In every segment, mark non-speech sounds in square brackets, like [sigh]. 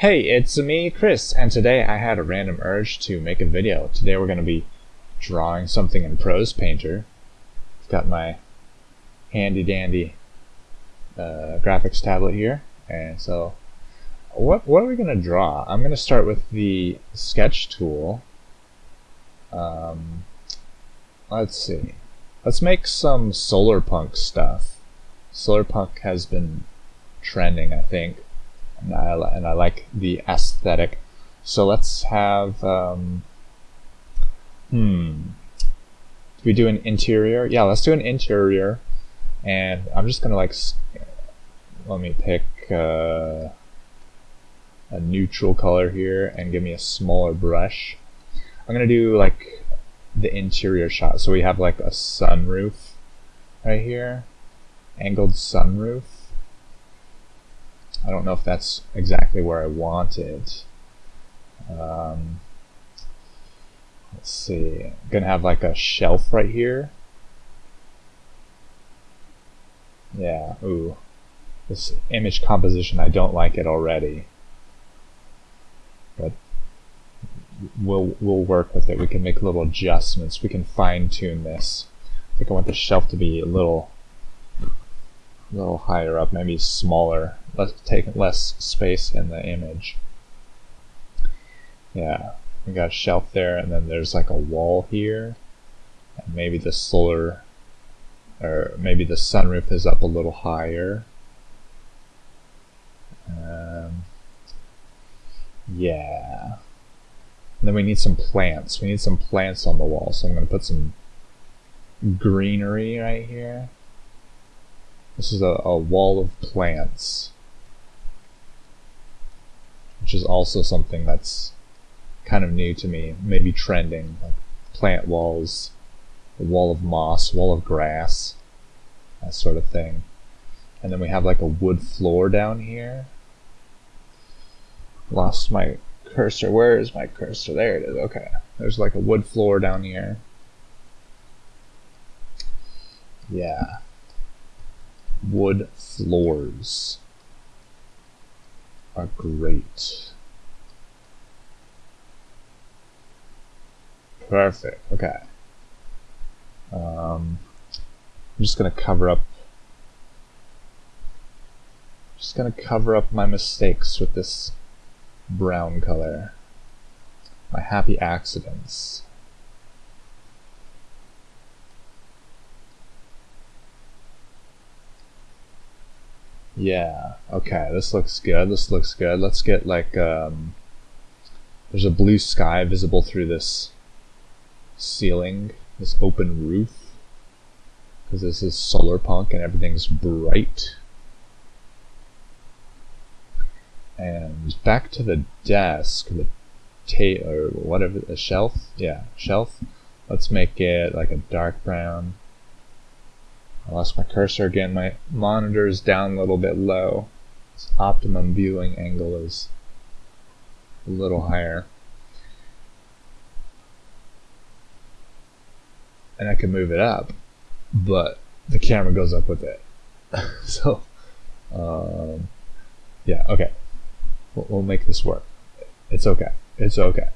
Hey, it's me, Chris, and today I had a random urge to make a video. Today we're going to be drawing something in Prose Painter. I've got my handy dandy uh, graphics tablet here, and so what, what are we going to draw? I'm going to start with the sketch tool. Um, let's see. Let's make some solar punk stuff. Solar punk has been trending, I think, and I, and I like the aesthetic. So let's have, um, hmm, do we do an interior? Yeah, let's do an interior, and I'm just gonna like, let me pick uh, a neutral color here and give me a smaller brush. I'm gonna do like the interior shot. So we have like a sunroof right here, angled sunroof. I don't know if that's exactly where I want it. Um, let's see. I'm gonna have like a shelf right here. Yeah, ooh. This image composition, I don't like it already. But we'll we'll work with it. We can make little adjustments. We can fine tune this. I think I want the shelf to be a little a little higher up, maybe smaller, less take less space in the image. Yeah, we got a shelf there, and then there's like a wall here, and maybe the solar, or maybe the sunroof is up a little higher. Um, yeah. And then we need some plants. We need some plants on the wall, so I'm going to put some greenery right here. This is a, a wall of plants, which is also something that's kind of new to me, maybe trending, like plant walls, a wall of moss, wall of grass, that sort of thing. And then we have like a wood floor down here. Lost my cursor. Where is my cursor? There it is. Okay. There's like a wood floor down here. Yeah. Wood floors are great. Perfect. Okay. Um, I'm just gonna cover up. Just gonna cover up my mistakes with this brown color. My happy accidents. Yeah, okay, this looks good, this looks good. Let's get like, um, there's a blue sky visible through this ceiling, this open roof. Because this is solar punk and everything's bright. And back to the desk, the ta or whatever, the shelf? Yeah, shelf. Let's make it like a dark brown. I lost my cursor again. My monitor is down a little bit low. Optimum viewing angle is a little higher. And I can move it up, but the camera goes up with it. [laughs] so, um, yeah, okay. We'll, we'll make this work. It's okay. It's okay.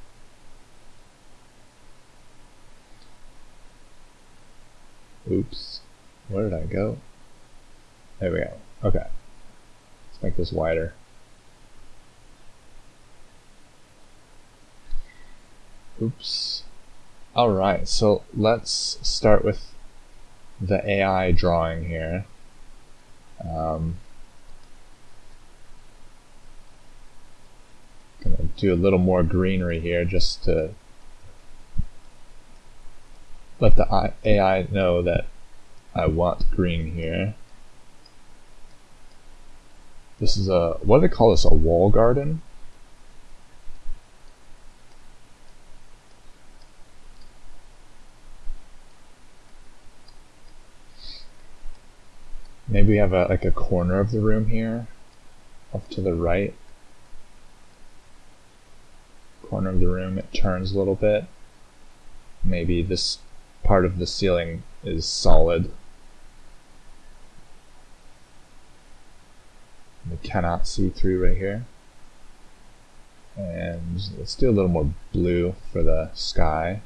Oops. Where did I go? There we go. Okay. Let's make this wider. Oops. Alright, so let's start with the AI drawing here. Um, gonna do a little more greenery here just to let the AI know that I want green here. This is a, what do they call this, a wall garden? Maybe we have a, like a corner of the room here, off to the right. Corner of the room, it turns a little bit. Maybe this part of the ceiling is solid. We cannot see through right here. And let's do a little more blue for the sky.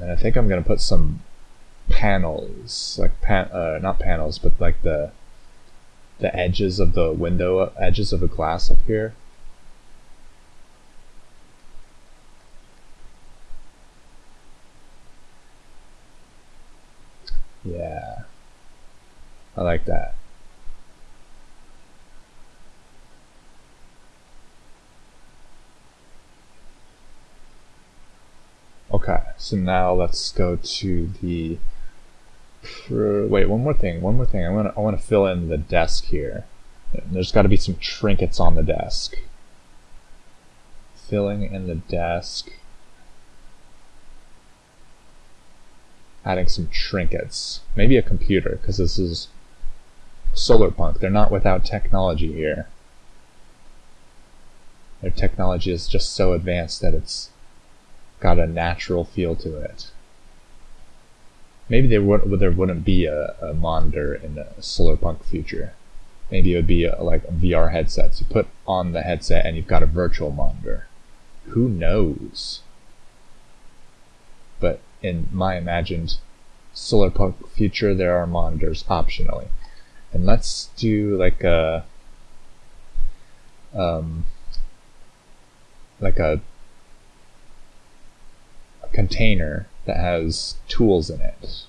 And I think I'm going to put some panels, like pan, uh, not panels, but like the the edges of the window, edges of the glass up here. Yeah, I like that. Okay, so now let's go to the. Wait, one more thing. One more thing. I want to. I want to fill in the desk here. There's got to be some trinkets on the desk. Filling in the desk. Adding some trinkets. Maybe a computer, because this is solar punk. They're not without technology here. Their technology is just so advanced that it's got a natural feel to it. Maybe there would there wouldn't be a, a monitor in a solar punk future. Maybe it would be a, like a VR headsets. You put on the headset and you've got a virtual monitor. Who knows? But in my imagined solar punk future, there are monitors optionally. And let's do like a um, like a container that has tools in it.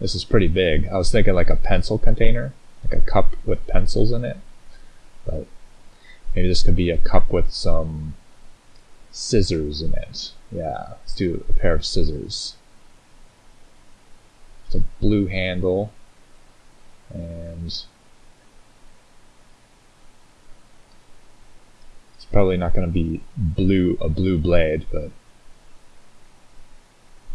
This is pretty big. I was thinking like a pencil container, like a cup with pencils in it. But maybe this could be a cup with some scissors in it. Yeah, let's do a pair of scissors. It's a blue handle and it's probably not going to be blue a blue blade, but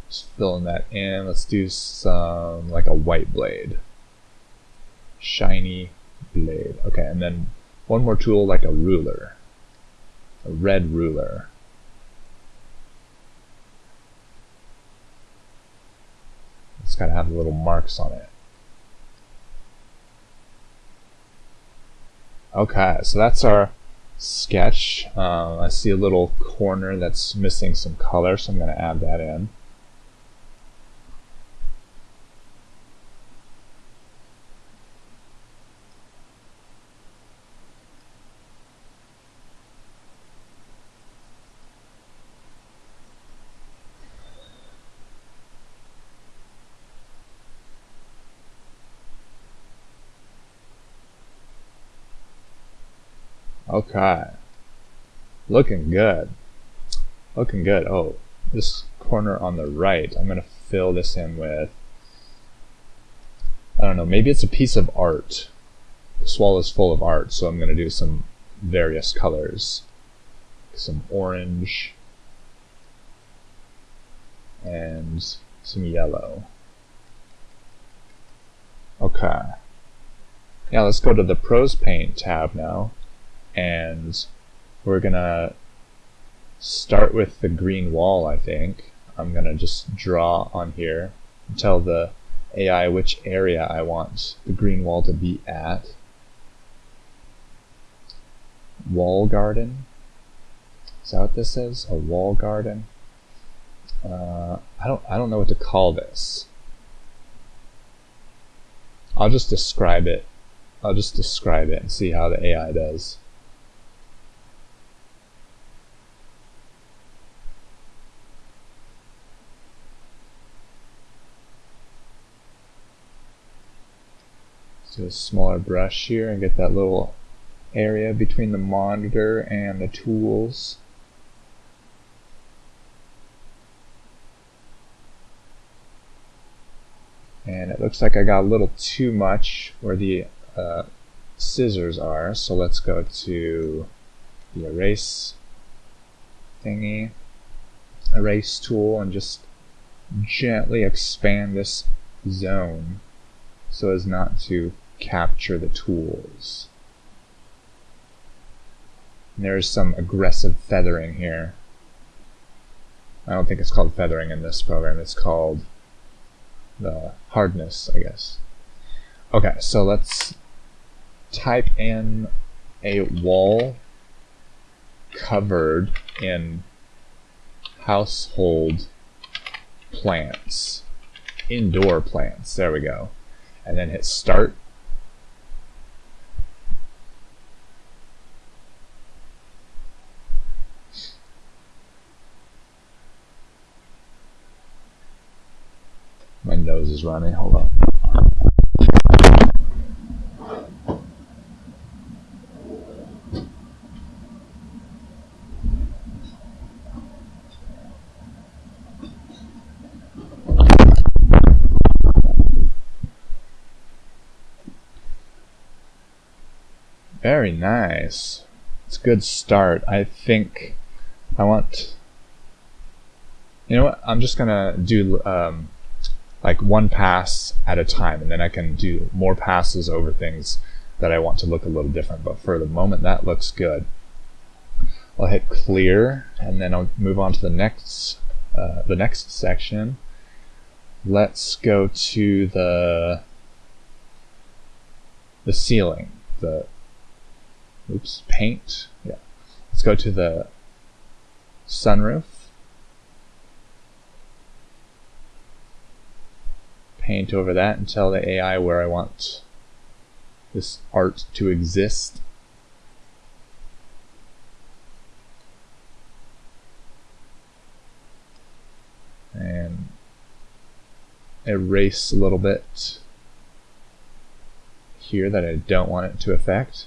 just filling that in. Let's do some, like a white blade. Shiny blade. Okay, and then one more tool like a ruler. A red ruler. It's got to have little marks on it. Okay, so that's our sketch. Uh, I see a little corner that's missing some color, so I'm going to add that in. Okay. Looking good. Looking good. Oh, this corner on the right, I'm going to fill this in with, I don't know, maybe it's a piece of art. This wall is full of art, so I'm going to do some various colors. Some orange and some yellow. Okay. Yeah, let's go to the Prose Paint tab now and we're gonna start with the green wall I think. I'm gonna just draw on here and tell the AI which area I want the green wall to be at. Wall garden? Is that what this is? A wall garden? Uh, I don't I don't know what to call this. I'll just describe it. I'll just describe it and see how the AI does a smaller brush here and get that little area between the monitor and the tools. And it looks like I got a little too much where the uh, scissors are, so let's go to the erase thingy, erase tool, and just gently expand this zone so as not to capture the tools. And there's some aggressive feathering here. I don't think it's called feathering in this program, it's called the hardness, I guess. Okay, so let's type in a wall covered in household plants, indoor plants. There we go. And then hit start. My nose is running. Hold on. Very nice. It's a good start. I think I want. You know what? I'm just gonna do um, like one pass at a time, and then I can do more passes over things that I want to look a little different. But for the moment, that looks good. I'll hit clear, and then I'll move on to the next uh, the next section. Let's go to the the ceiling, the oops, paint. Yeah. Let's go to the sunroof. Paint over that and tell the AI where I want this art to exist. And erase a little bit here that I don't want it to affect.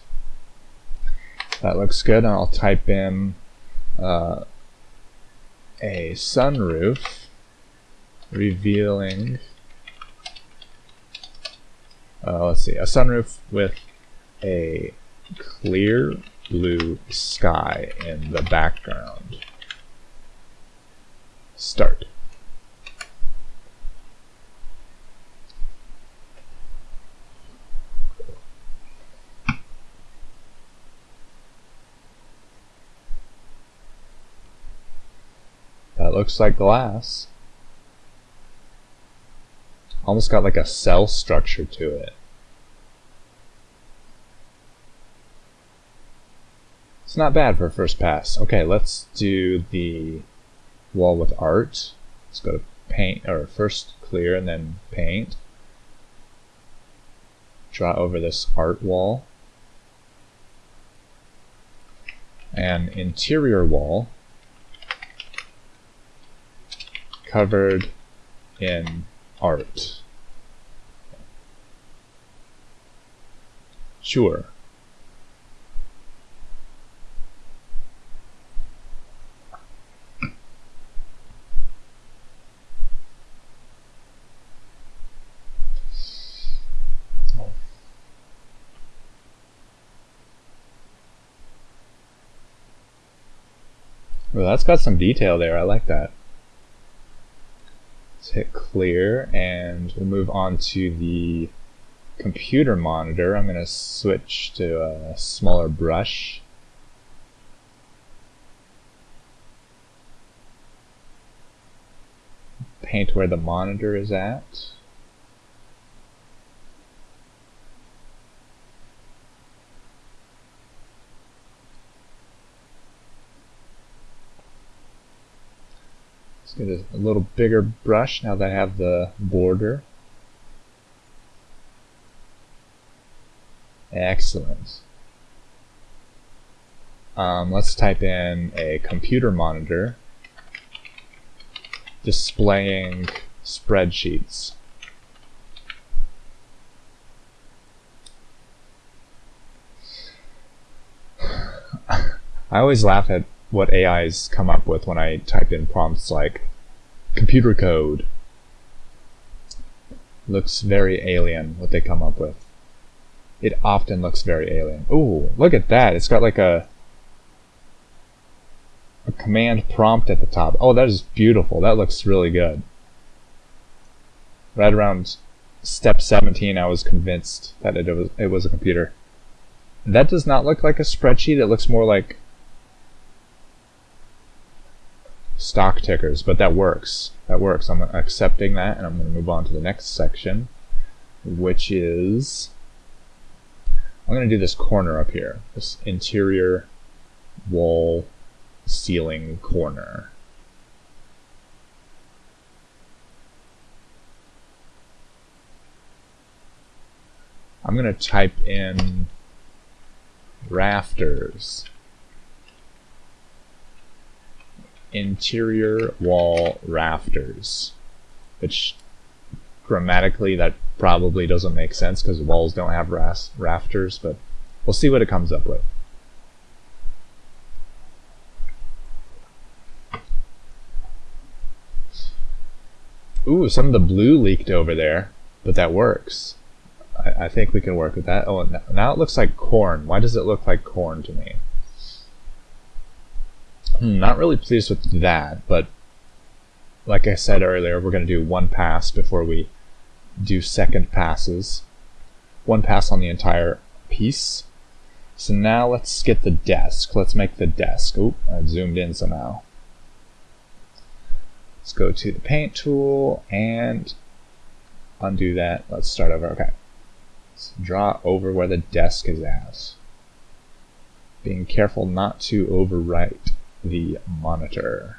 That looks good. I'll type in uh, a sunroof revealing, uh, let's see, a sunroof with a clear blue sky in the background. Start. That looks like glass. Almost got like a cell structure to it. It's not bad for a first pass. Okay, let's do the wall with art. Let's go to paint, or first clear and then paint. Draw over this art wall. And interior wall covered in art. Sure. Well, that's got some detail there. I like that. Let's hit clear and we'll move on to the computer monitor. I'm going to switch to a smaller brush. Paint where the monitor is at. Let's get a, a little bigger brush now that I have the border. Excellent. Um, let's type in a computer monitor displaying spreadsheets. [sighs] I always laugh at what AIs come up with when I type in prompts like computer code. Looks very alien what they come up with. It often looks very alien. Ooh, look at that. It's got like a a command prompt at the top. Oh, that is beautiful. That looks really good. Right around step 17, I was convinced that it was, it was a computer. That does not look like a spreadsheet. It looks more like stock tickers, but that works. That works. I'm accepting that, and I'm going to move on to the next section, which is I'm going to do this corner up here, this interior wall ceiling corner. I'm going to type in rafters. Interior wall rafters. Which grammatically that probably doesn't make sense because walls don't have rafters, but we'll see what it comes up with. Ooh, some of the blue leaked over there, but that works. I, I think we can work with that. Oh, now it looks like corn. Why does it look like corn to me? Hmm, not really pleased with that, but like I said earlier, we're going to do one pass before we do second passes. One pass on the entire piece. So now let's get the desk. Let's make the desk. Oop, I zoomed in somehow. Let's go to the paint tool and undo that. Let's start over. Okay. Let's draw over where the desk is at. Being careful not to overwrite the monitor.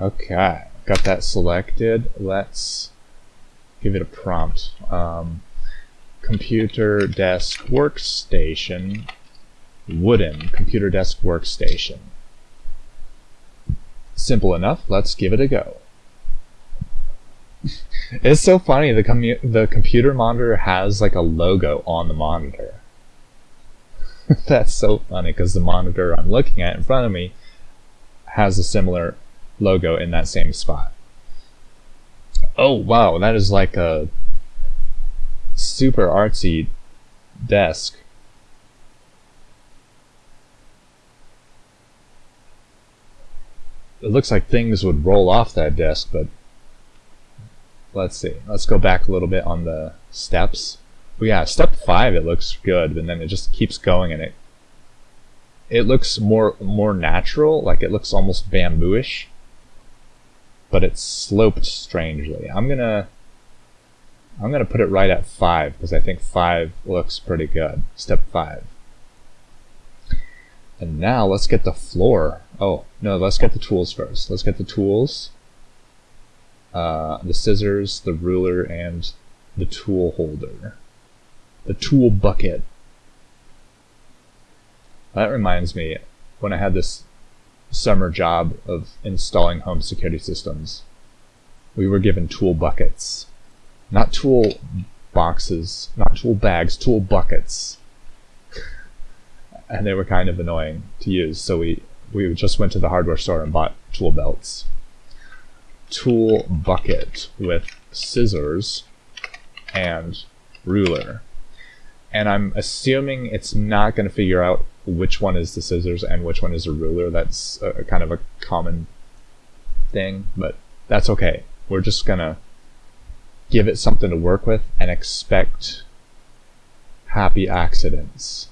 Okay, got that selected. Let's give it a prompt. Um, computer desk workstation, wooden computer desk workstation. Simple enough, let's give it a go. [laughs] it's so funny, the, commu the computer monitor has like a logo on the monitor. [laughs] That's so funny because the monitor I'm looking at in front of me has a similar logo in that same spot. Oh wow, that is like a super artsy desk. It looks like things would roll off that desk, but let's see. Let's go back a little bit on the steps. Well, yeah, step five it looks good, but then it just keeps going and it it looks more more natural, like it looks almost bambooish but it's sloped strangely. I'm gonna I'm gonna put it right at five because I think five looks pretty good. Step five. And now let's get the floor. Oh, no, let's get the tools first. Let's get the tools. Uh, the scissors, the ruler, and the tool holder. The tool bucket. That reminds me, when I had this summer job of installing home security systems. We were given tool buckets. Not tool boxes, not tool bags, tool buckets. [laughs] and they were kind of annoying to use, so we, we just went to the hardware store and bought tool belts. Tool bucket with scissors and ruler. And I'm assuming it's not going to figure out which one is the scissors and which one is a ruler. That's a, kind of a common thing, but that's okay. We're just gonna give it something to work with and expect happy accidents.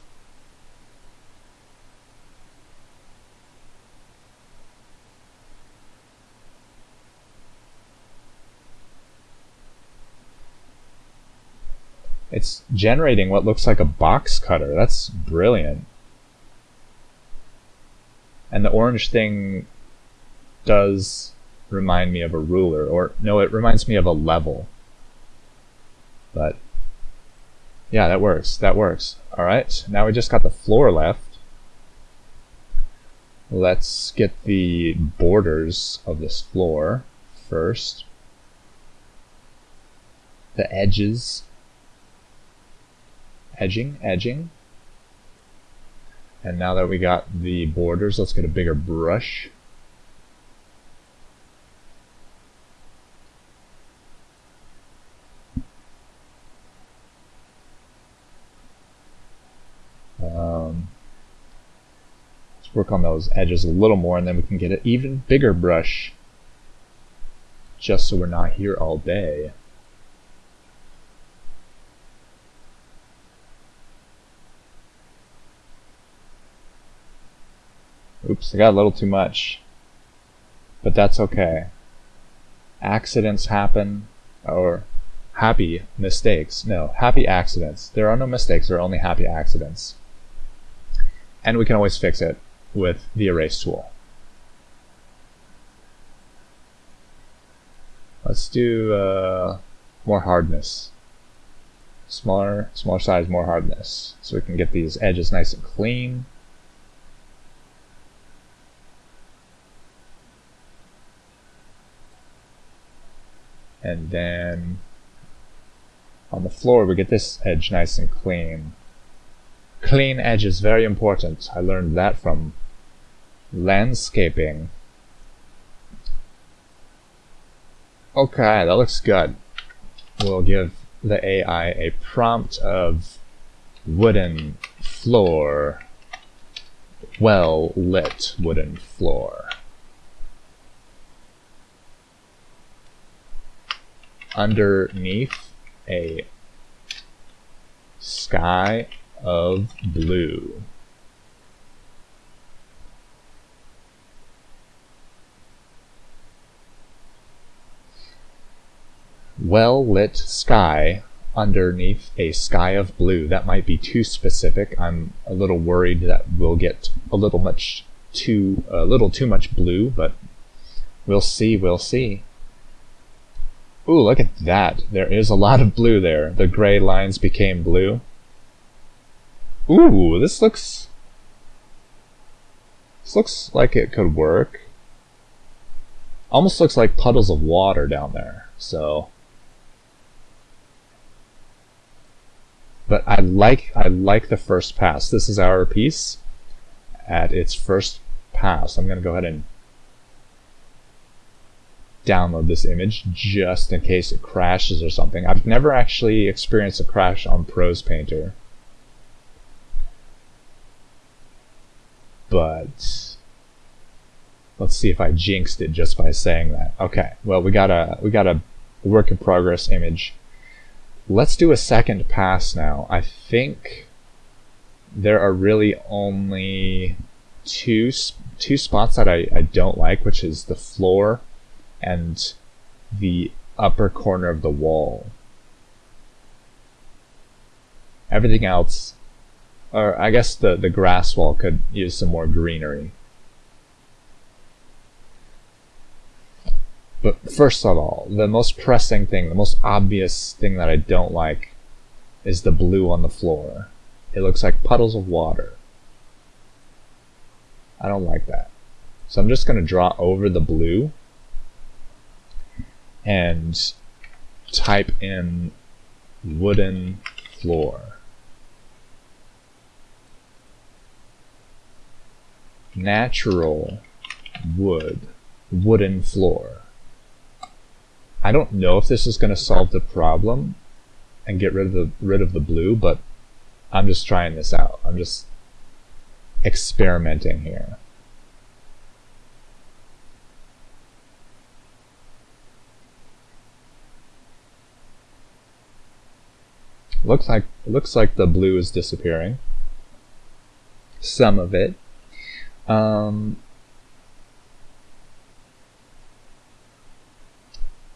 It's generating what looks like a box cutter. That's brilliant. And the orange thing does remind me of a ruler, or no, it reminds me of a level. But yeah, that works. That works. All right, now we just got the floor left. Let's get the borders of this floor first. The edges. Edging, edging. And now that we got the borders, let's get a bigger brush. Um, let's work on those edges a little more and then we can get an even bigger brush just so we're not here all day. Oops, I got a little too much. But that's okay. Accidents happen, or happy mistakes. No, happy accidents. There are no mistakes, there are only happy accidents. And we can always fix it with the erase tool. Let's do uh, more hardness. Smaller, smaller size, more hardness. So we can get these edges nice and clean. And then on the floor we get this edge nice and clean. Clean edge is very important. I learned that from landscaping. Okay, that looks good. We'll give the AI a prompt of wooden floor, well lit wooden floor. Underneath a sky of blue. well-lit sky underneath a sky of blue. That might be too specific. I'm a little worried that we'll get a little much too a little too much blue, but we'll see, we'll see. Ooh, look at that. There is a lot of blue there. The gray lines became blue. Ooh, this looks This looks like it could work. Almost looks like puddles of water down there. So But I like I like the first pass. This is our piece at its first pass. I'm going to go ahead and download this image just in case it crashes or something. I've never actually experienced a crash on Prose Painter. But let's see if I jinxed it just by saying that. Okay, well we got a we got a work in progress image Let's do a second pass now. I think there are really only two two spots that I, I don't like, which is the floor and the upper corner of the wall. Everything else, or I guess the, the grass wall could use some more greenery. But first of all, the most pressing thing, the most obvious thing that I don't like is the blue on the floor. It looks like puddles of water. I don't like that. So I'm just going to draw over the blue and type in wooden floor. Natural wood, wooden floor. I don't know if this is going to solve the problem and get rid of the rid of the blue, but I'm just trying this out. I'm just experimenting here. Looks like it looks like the blue is disappearing. Some of it. Um,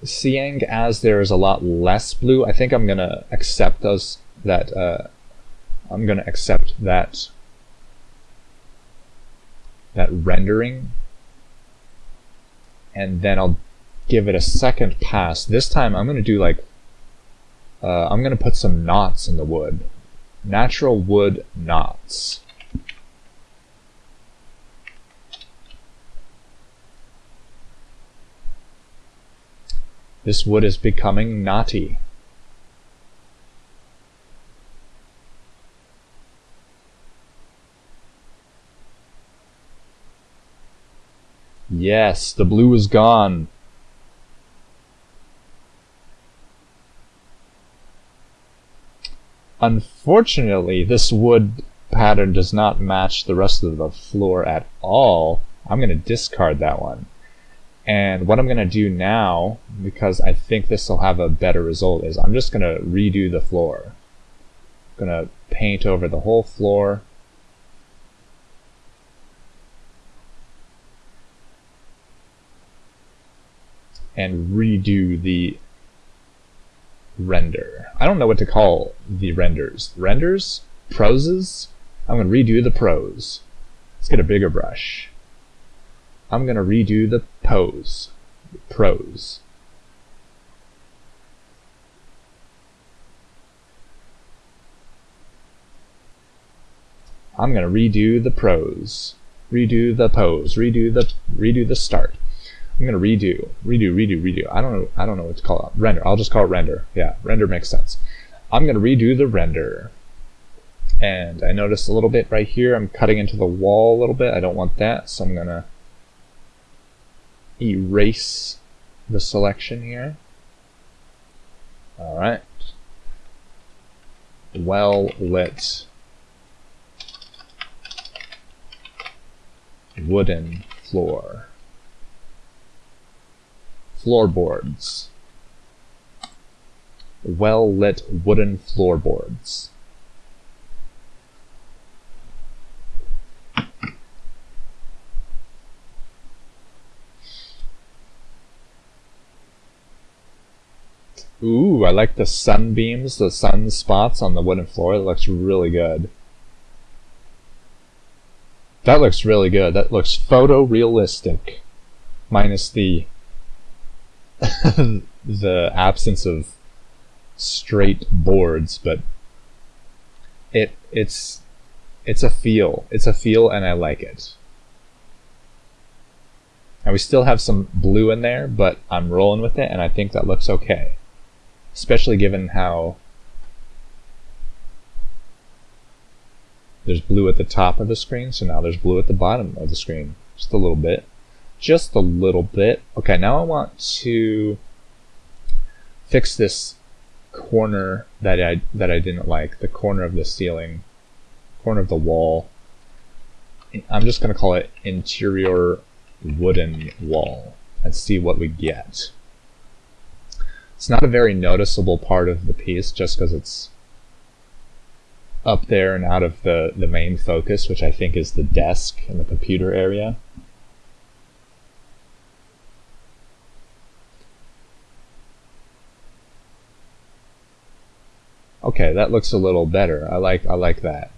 seeing as there is a lot less blue, I think I'm gonna accept those that uh, I'm gonna accept that that rendering and then I'll give it a second pass. This time I'm gonna do like uh, I'm gonna put some knots in the wood. Natural wood knots. This wood is becoming knotty. Yes, the blue is gone. Unfortunately, this wood pattern does not match the rest of the floor at all. I'm going to discard that one. And what I'm going to do now, because I think this will have a better result, is I'm just going to redo the floor. I'm going to paint over the whole floor. And redo the render. I don't know what to call the renders. Renders? Proses? I'm going to redo the pros. Let's get a bigger brush. I'm going to redo the pose. Pros. I'm going to redo the pros. Redo the pose. Redo the redo the start. I'm gonna redo, redo, redo, redo. I don't know. I don't know what to call it. Render. I'll just call it render. Yeah, render makes sense. I'm gonna redo the render. And I noticed a little bit right here. I'm cutting into the wall a little bit. I don't want that, so I'm gonna erase the selection here. All right. Well lit wooden floor floorboards. Well lit wooden floorboards. Ooh, I like the sunbeams, the sun spots on the wooden floor. It looks really good. That looks really good. That looks photorealistic. Minus the [laughs] the absence of straight boards, but it it's it's a feel. It's a feel and I like it. And we still have some blue in there, but I'm rolling with it and I think that looks okay. Especially given how there's blue at the top of the screen, so now there's blue at the bottom of the screen. Just a little bit just a little bit. Okay, now I want to fix this corner that I that I didn't like, the corner of the ceiling, corner of the wall. I'm just going to call it interior wooden wall and see what we get. It's not a very noticeable part of the piece just because it's up there and out of the, the main focus, which I think is the desk and the computer area. Okay, that looks a little better. I like I like that.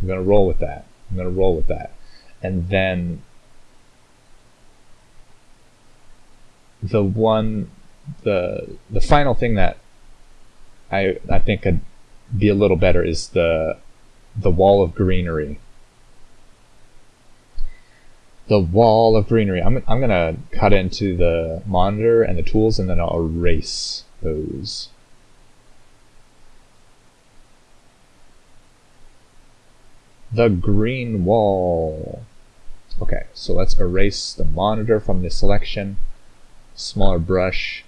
I'm gonna roll with that. I'm gonna roll with that. And then the one the the final thing that I I think could be a little better is the the wall of greenery. The wall of greenery. I'm I'm gonna cut into the monitor and the tools and then I'll erase those. The green wall. Okay, so let's erase the monitor from the selection. Smaller brush.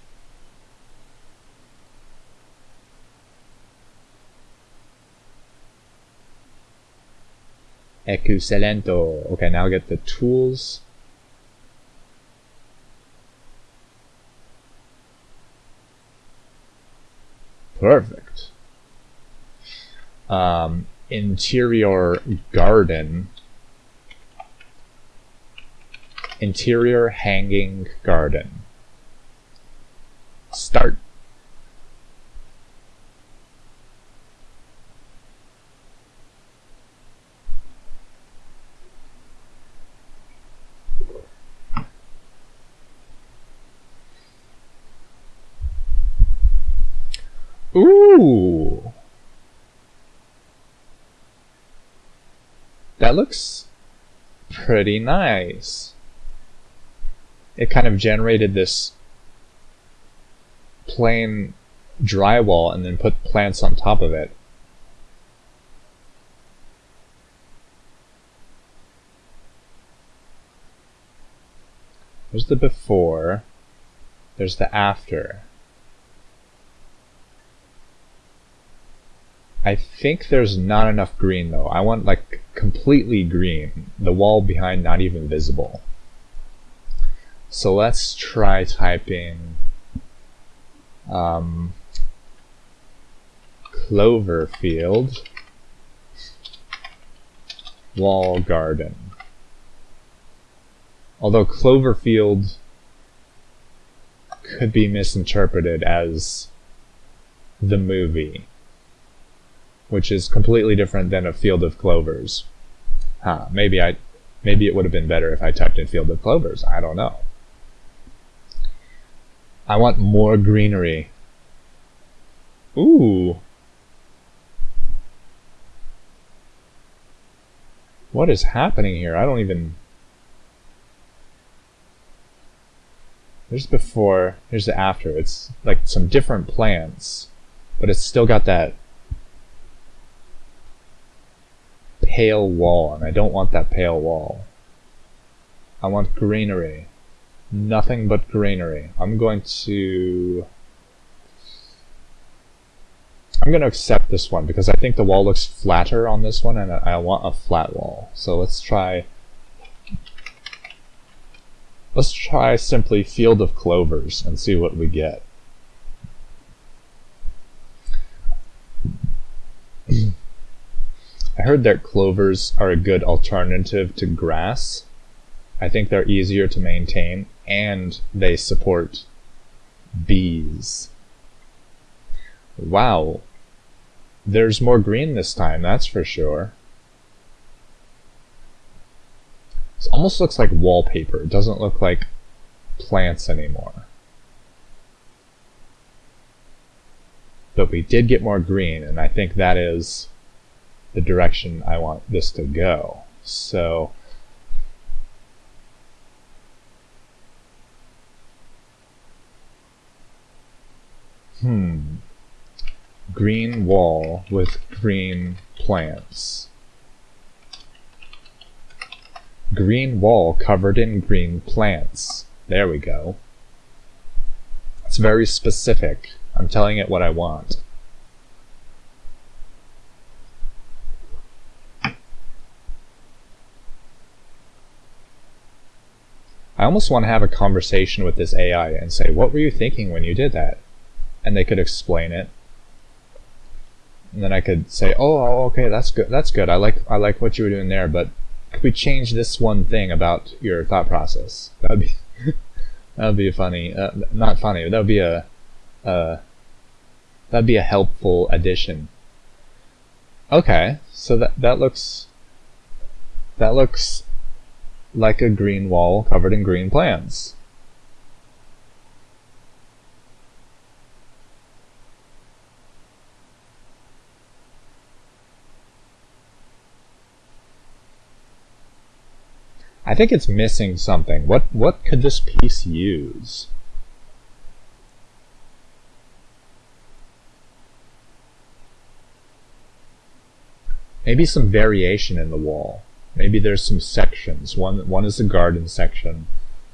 Excelento. Okay, now get the tools. Perfect. Um, interior garden. Interior hanging garden. Start. Ooh! That looks pretty nice. It kind of generated this plain drywall and then put plants on top of it. There's the before, there's the after. I think there's not enough green though. I want like completely green. The wall behind not even visible. So let's try typing um, Cloverfield wall garden. Although Cloverfield could be misinterpreted as the movie, which is completely different than a field of clovers. Huh, maybe I maybe it would have been better if I typed in field of clovers. I don't know. I want more greenery. Ooh. What is happening here? I don't even... Here's before, here's the after. It's like some different plants, but it's still got that pale wall, and I don't want that pale wall. I want greenery. Nothing but greenery. I'm going to... I'm going to accept this one because I think the wall looks flatter on this one and I want a flat wall. So let's try... Let's try simply Field of Clovers and see what we get. I heard that clovers are a good alternative to grass. I think they're easier to maintain and they support bees. Wow. There's more green this time, that's for sure. It almost looks like wallpaper. It doesn't look like plants anymore. But we did get more green, and I think that is the direction I want this to go. So Hmm. Green wall with green plants. Green wall covered in green plants. There we go. It's very specific. I'm telling it what I want. I almost want to have a conversation with this AI and say, what were you thinking when you did that? And they could explain it. And then I could say, oh, oh, okay, that's good. That's good. I like, I like what you were doing there, but could we change this one thing about your thought process? That would be, [laughs] that would be funny, uh, not funny, that would be a, uh, that'd be a helpful addition. Okay, so that, that looks, that looks like a green wall covered in green plants. I think it's missing something. What what could this piece use? Maybe some variation in the wall. Maybe there's some sections. One one is the garden section,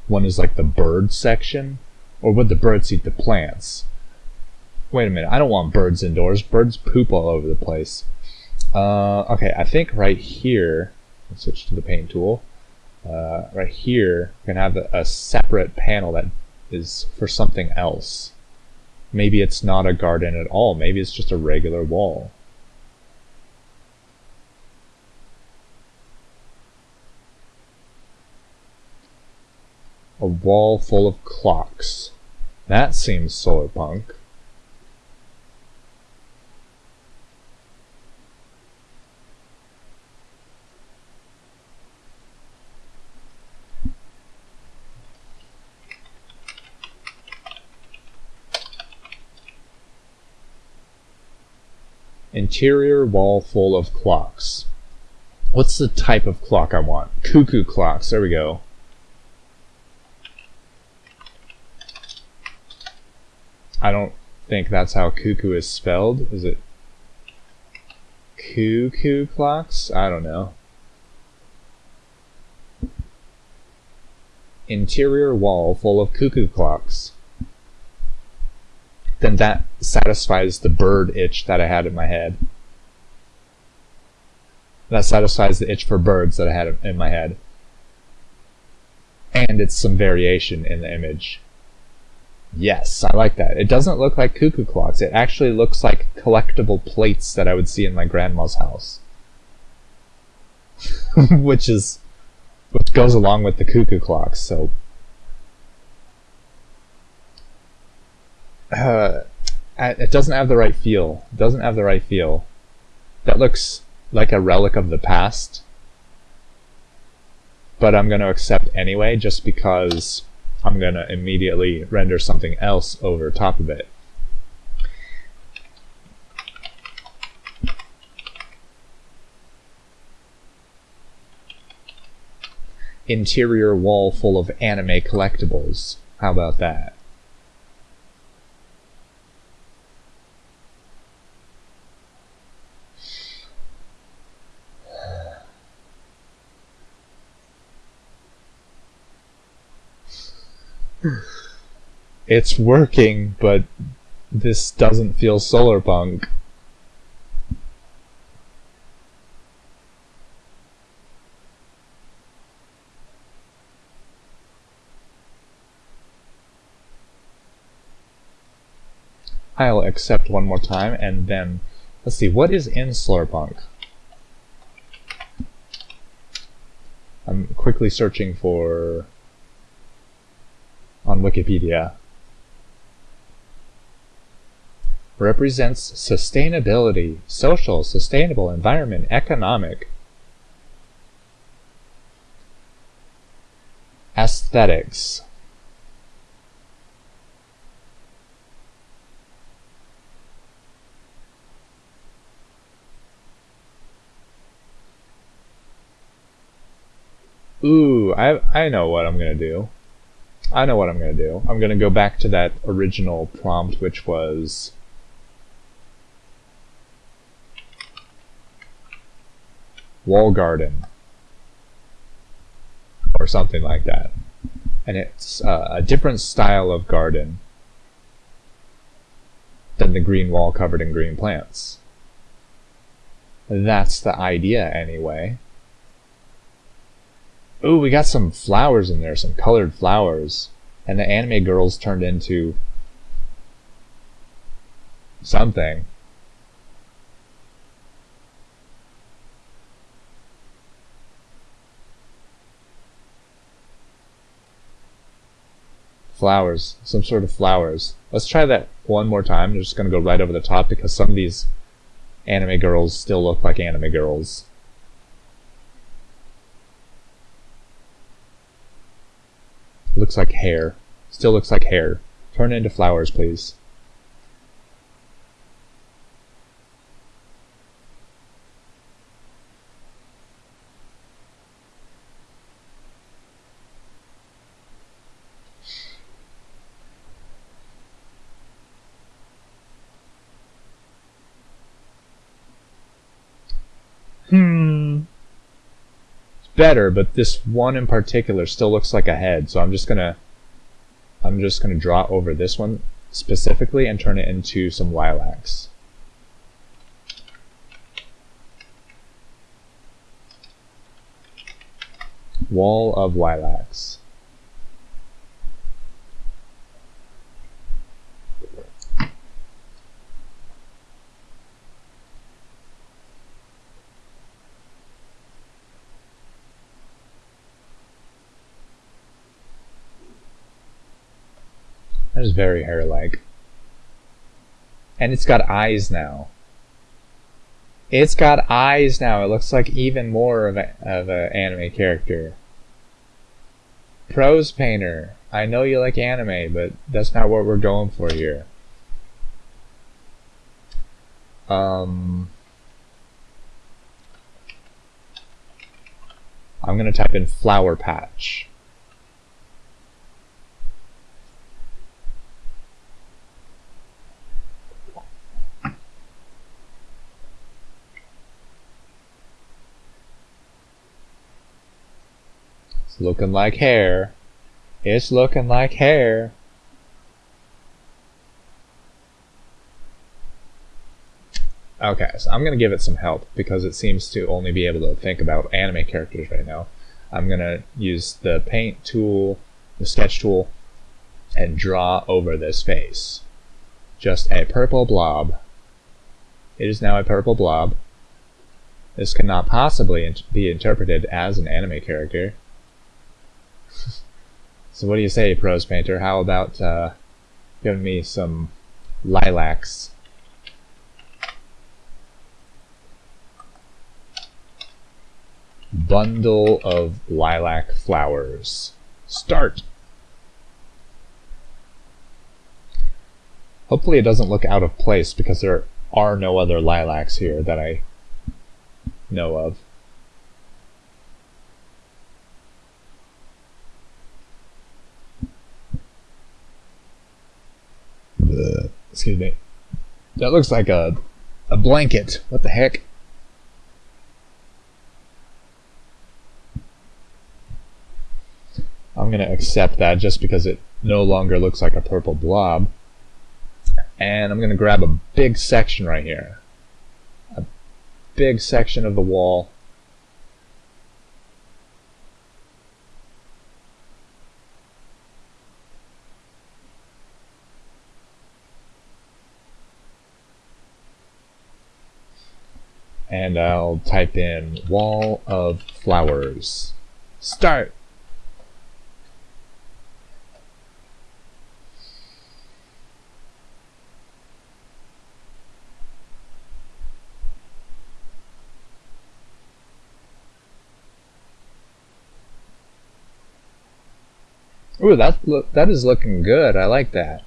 one is like the bird section, or would the birds eat the plants? Wait a minute, I don't want birds indoors. Birds poop all over the place. Uh, okay, I think right here, let's switch to the paint tool. Uh, right here, we can have a, a separate panel that is for something else. Maybe it's not a garden at all. Maybe it's just a regular wall. A wall full of clocks. That seems solar punk. Interior wall full of clocks. What's the type of clock I want? Cuckoo clocks. There we go. I don't think that's how cuckoo is spelled. Is it cuckoo clocks? I don't know. Interior wall full of cuckoo clocks. Then that satisfies the bird itch that I had in my head. That satisfies the itch for birds that I had in my head. And it's some variation in the image. Yes, I like that. It doesn't look like cuckoo clocks. It actually looks like collectible plates that I would see in my grandma's house. [laughs] Which is which goes along with the cuckoo clocks. So uh, it doesn't have the right feel. It doesn't have the right feel. That looks like a relic of the past, but I'm going to accept anyway, just because I'm going to immediately render something else over top of it. interior wall full of anime collectibles. How about that? It's working, but this doesn't feel solar punk. I'll accept one more time, and then, let's see, what is in Solarpunk? I'm quickly searching for, on Wikipedia. Represents sustainability, social, sustainable, environment, economic, aesthetics, Ooh, I, I know what I'm going to do. I know what I'm going to do. I'm going to go back to that original prompt, which was... Wall garden. Or something like that. And it's uh, a different style of garden than the green wall covered in green plants. That's the idea, anyway. Ooh, we got some flowers in there, some colored flowers. And the anime girls turned into something. Flowers. Some sort of flowers. Let's try that one more time. I'm just going to go right over the top because some of these anime girls still look like anime girls. Looks like hair. Still looks like hair. Turn into flowers, please. Hmm better, but this one in particular still looks like a head, so I'm just gonna I'm just gonna draw over this one specifically and turn it into some lilacs. Wall of lilacs. That is very hair-like. And it's got eyes now. It's got eyes now. It looks like even more of an of a anime character. Prose painter. I know you like anime, but that's not what we're going for here. Um, I'm gonna type in flower patch. Looking like hair. It's looking like hair. Okay, so I'm going to give it some help because it seems to only be able to think about anime characters right now. I'm going to use the paint tool, the sketch tool, and draw over this face. Just a purple blob. It is now a purple blob. This cannot possibly be interpreted as an anime character So what do you say, Prose Painter? How about uh, giving me some lilacs? Bundle of lilac flowers. Start! Hopefully it doesn't look out of place because there are no other lilacs here that I know of. Uh, excuse me. That looks like a a blanket. What the heck? I'm going to accept that just because it no longer looks like a purple blob. And I'm going to grab a big section right here. A big section of the wall. And I'll type in wall of flowers. Start! Ooh, that that is looking good. I like that.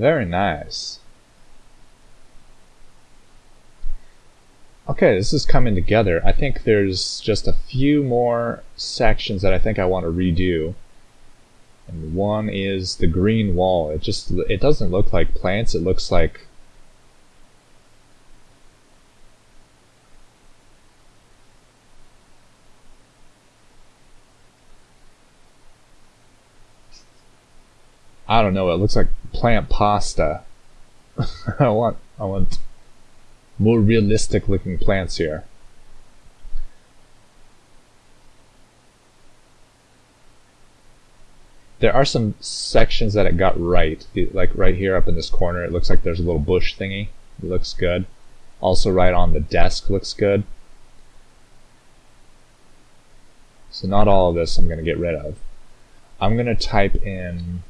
Very nice. Okay, this is coming together. I think there's just a few more sections that I think I want to redo. And one is the green wall. It just it doesn't look like plants. It looks like I don't know. It looks like plant pasta. [laughs] I want I want more realistic looking plants here. There are some sections that it got right. Like right here up in this corner, it looks like there's a little bush thingy. It looks good. Also right on the desk looks good. So not all of this I'm going to get rid of. I'm going to type in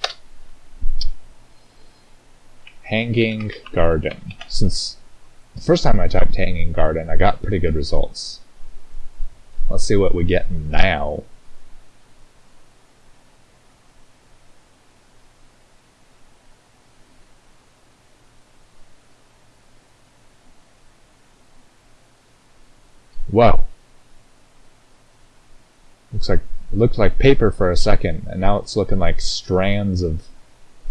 hanging garden. Since the first time I typed hanging garden, I got pretty good results. Let's see what we get now. Whoa. Looks like looked like paper for a second, and now it's looking like strands of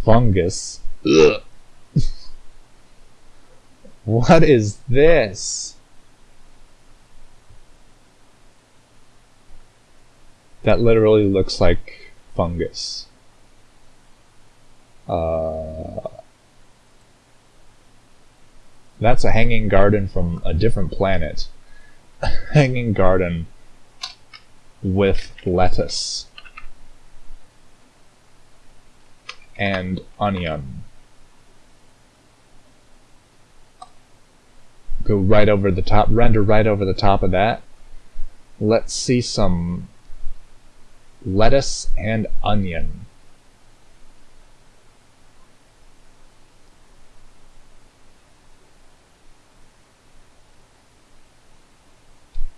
fungus. Ugh. What is this? That literally looks like fungus. Uh, that's a hanging garden from a different planet. [laughs] hanging garden with lettuce and onion. Go right over the top, render right over the top of that. Let's see some lettuce and onion.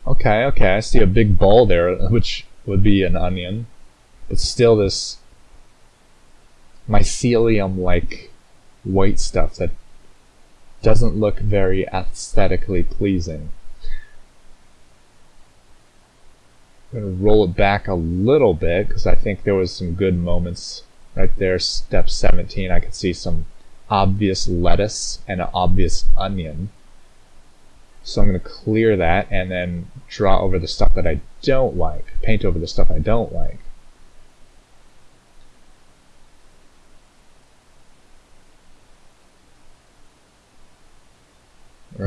Okay, okay, I see a big ball there, which would be an onion. It's still this mycelium-like white stuff that doesn't look very aesthetically pleasing. I'm going to roll it back a little bit because I think there was some good moments right there. Step 17, I could see some obvious lettuce and an obvious onion. So I'm going to clear that and then draw over the stuff that I don't like, paint over the stuff I don't like.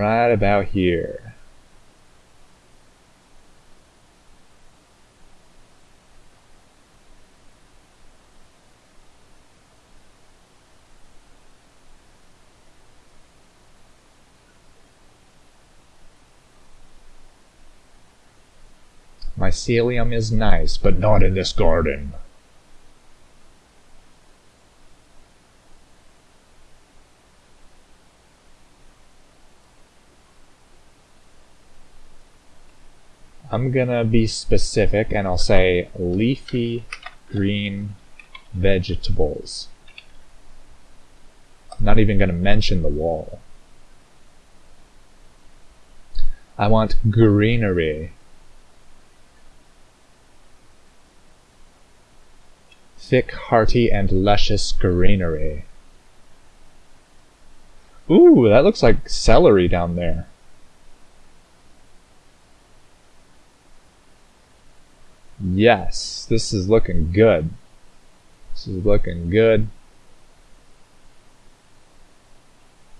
right about here. Mycelium is nice, but not in this garden. I'm gonna be specific and I'll say leafy green vegetables. I'm not even gonna mention the wall. I want greenery. Thick, hearty, and luscious greenery. Ooh, that looks like celery down there. Yes, this is looking good. This is looking good.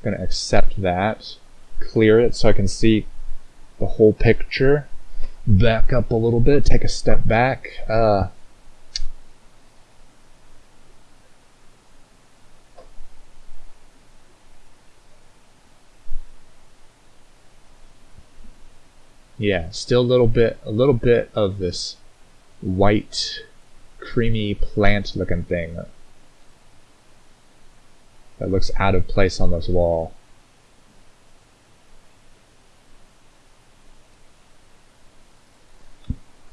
I'm gonna accept that. Clear it so I can see the whole picture. Back up a little bit, take a step back. Uh, yeah, still a little bit, a little bit of this white, creamy plant looking thing that looks out of place on this wall.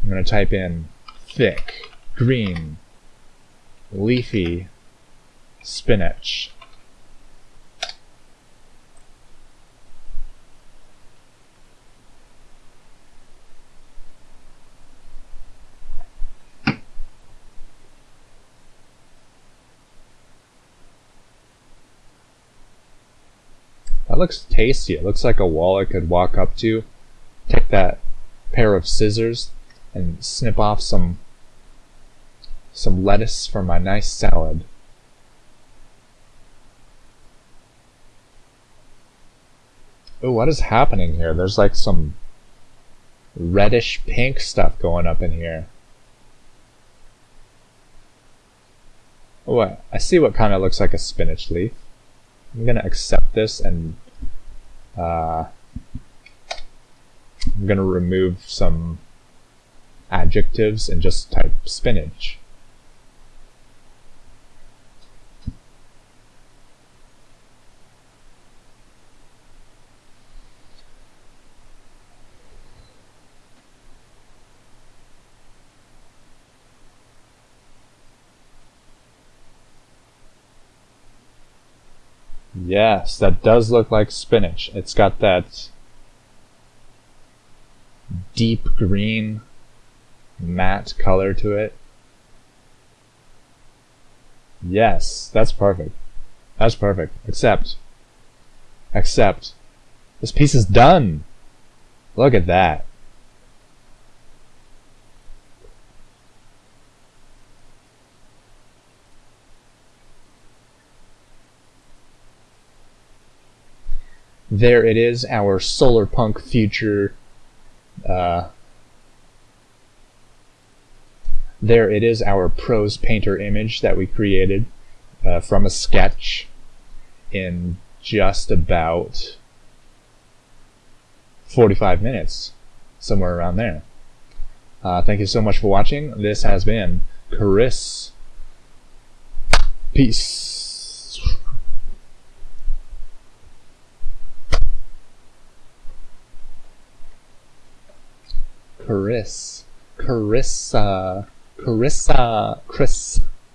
I'm going to type in thick, green, leafy spinach. Looks tasty. It looks like a wall I could walk up to, take that pair of scissors, and snip off some some lettuce for my nice salad. Oh, what is happening here? There's like some reddish pink stuff going up in here. Oh, I see what kind of looks like a spinach leaf. I'm gonna accept this and uh, I'm gonna remove some adjectives and just type spinach. Yes, that does look like spinach. It's got that deep green matte color to it. Yes, that's perfect. That's perfect. Except, except, this piece is done. Look at that. There it is, our solar punk future. Uh, there it is, our prose painter image that we created uh, from a sketch in just about 45 minutes, somewhere around there. Uh, thank you so much for watching. This has been Chris. Peace. Chris, Carissa, Carissa, Chris.